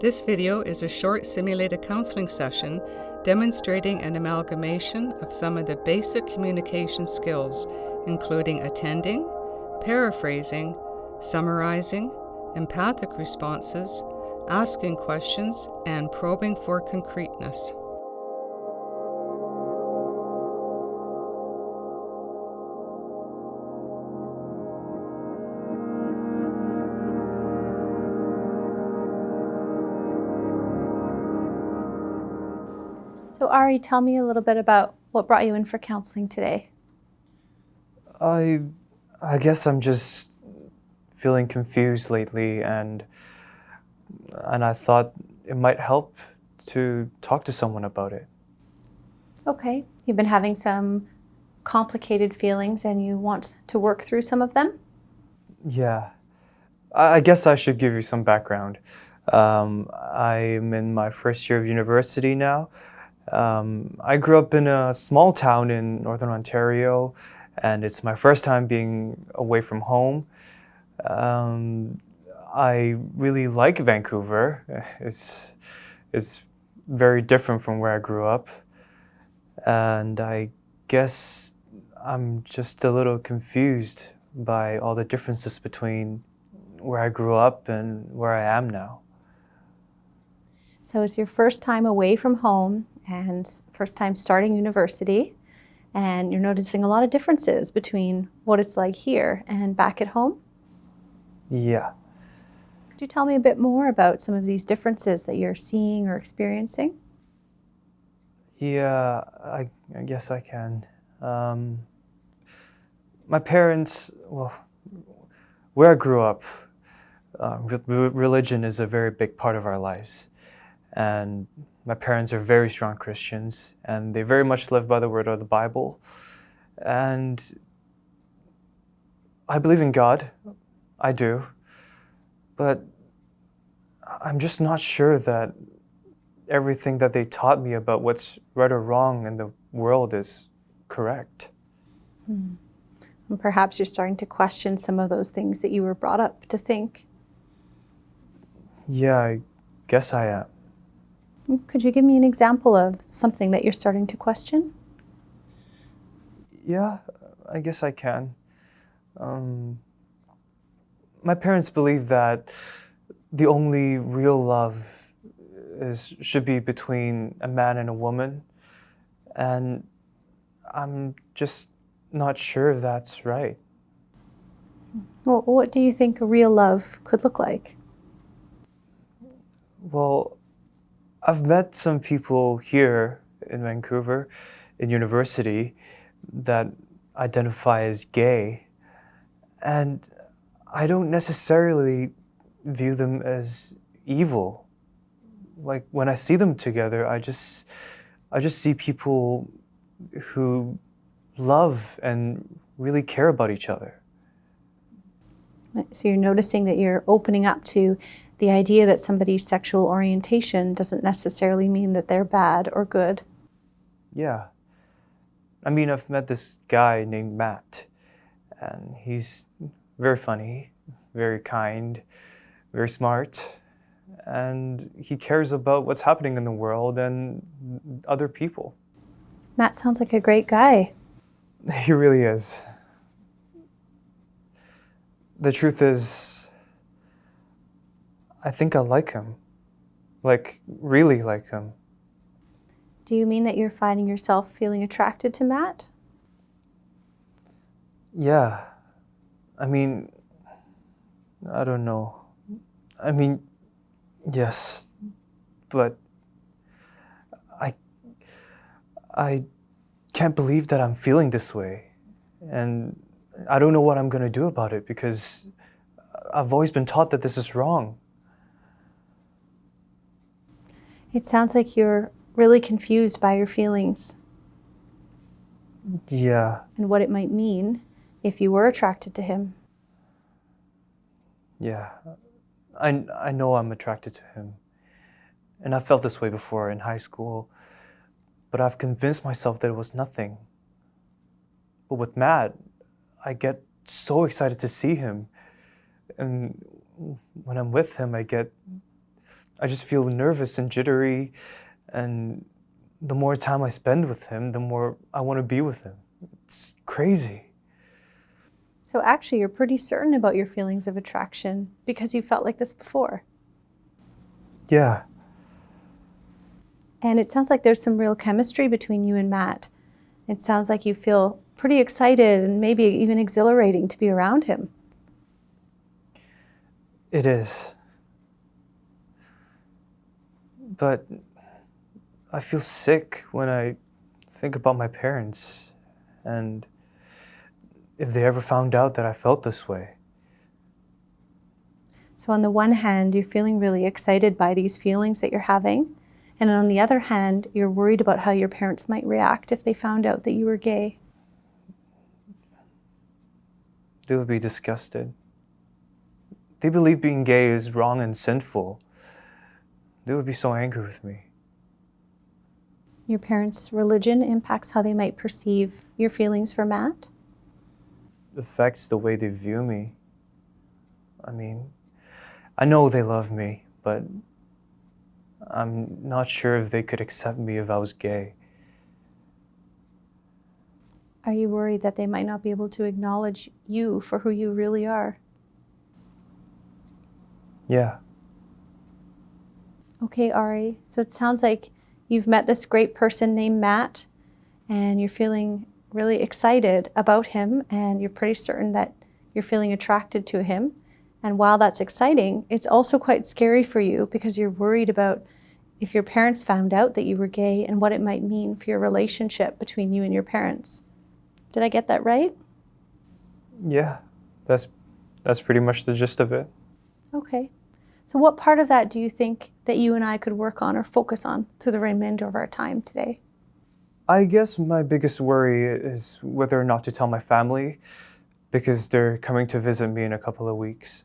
This video is a short simulated counseling session demonstrating an amalgamation of some of the basic communication skills, including attending, paraphrasing, summarizing, empathic responses, asking questions, and probing for concreteness. So Ari, tell me a little bit about what brought you in for counseling today. I, I guess I'm just feeling confused lately, and and I thought it might help to talk to someone about it. Okay, you've been having some complicated feelings, and you want to work through some of them. Yeah, I, I guess I should give you some background. Um, I'm in my first year of university now. Um, I grew up in a small town in Northern Ontario, and it's my first time being away from home. Um, I really like Vancouver. It's, it's very different from where I grew up. And I guess I'm just a little confused by all the differences between where I grew up and where I am now. So it's your first time away from home and first time starting university and you're noticing a lot of differences between what it's like here and back at home? Yeah. Could you tell me a bit more about some of these differences that you're seeing or experiencing? Yeah, I, I guess I can. Um, my parents, well, where I grew up, uh, re religion is a very big part of our lives. And my parents are very strong Christians, and they very much live by the word of the Bible. And I believe in God. I do. But I'm just not sure that everything that they taught me about what's right or wrong in the world is correct. Hmm. And perhaps you're starting to question some of those things that you were brought up to think. Yeah, I guess I am. Could you give me an example of something that you're starting to question? Yeah, I guess I can. Um, my parents believe that the only real love is should be between a man and a woman, and I'm just not sure if that's right. Well, what do you think a real love could look like? Well, I've met some people here in Vancouver, in university, that identify as gay, and I don't necessarily view them as evil. Like when I see them together, I just, I just see people who love and really care about each other. So you're noticing that you're opening up to the idea that somebody's sexual orientation doesn't necessarily mean that they're bad or good. Yeah. I mean, I've met this guy named Matt, and he's very funny, very kind, very smart, and he cares about what's happening in the world and other people. Matt sounds like a great guy. He really is. The truth is, I think I like him. Like, really like him. Do you mean that you're finding yourself feeling attracted to Matt? Yeah. I mean, I don't know. I mean, yes, but I, I can't believe that I'm feeling this way. And I don't know what I'm going to do about it because I've always been taught that this is wrong. It sounds like you're really confused by your feelings. Yeah. And what it might mean if you were attracted to him. Yeah. I, I know I'm attracted to him. And I felt this way before in high school, but I've convinced myself that it was nothing. But with Matt, I get so excited to see him. And when I'm with him, I get I just feel nervous and jittery. And the more time I spend with him, the more I want to be with him. It's crazy. So actually, you're pretty certain about your feelings of attraction because you felt like this before. Yeah. And it sounds like there's some real chemistry between you and Matt. It sounds like you feel pretty excited and maybe even exhilarating to be around him. It is. But I feel sick when I think about my parents and if they ever found out that I felt this way. So, on the one hand, you're feeling really excited by these feelings that you're having. And on the other hand, you're worried about how your parents might react if they found out that you were gay. They would be disgusted. They believe being gay is wrong and sinful. They would be so angry with me. Your parents' religion impacts how they might perceive your feelings for Matt? It affects the way they view me. I mean, I know they love me, but I'm not sure if they could accept me if I was gay. Are you worried that they might not be able to acknowledge you for who you really are? Yeah. Okay, Ari. So it sounds like you've met this great person named Matt and you're feeling really excited about him and you're pretty certain that you're feeling attracted to him. And while that's exciting, it's also quite scary for you because you're worried about if your parents found out that you were gay and what it might mean for your relationship between you and your parents. Did I get that right? Yeah. That's that's pretty much the gist of it. Okay. So what part of that do you think that you and I could work on or focus on through the remainder of our time today? I guess my biggest worry is whether or not to tell my family because they're coming to visit me in a couple of weeks.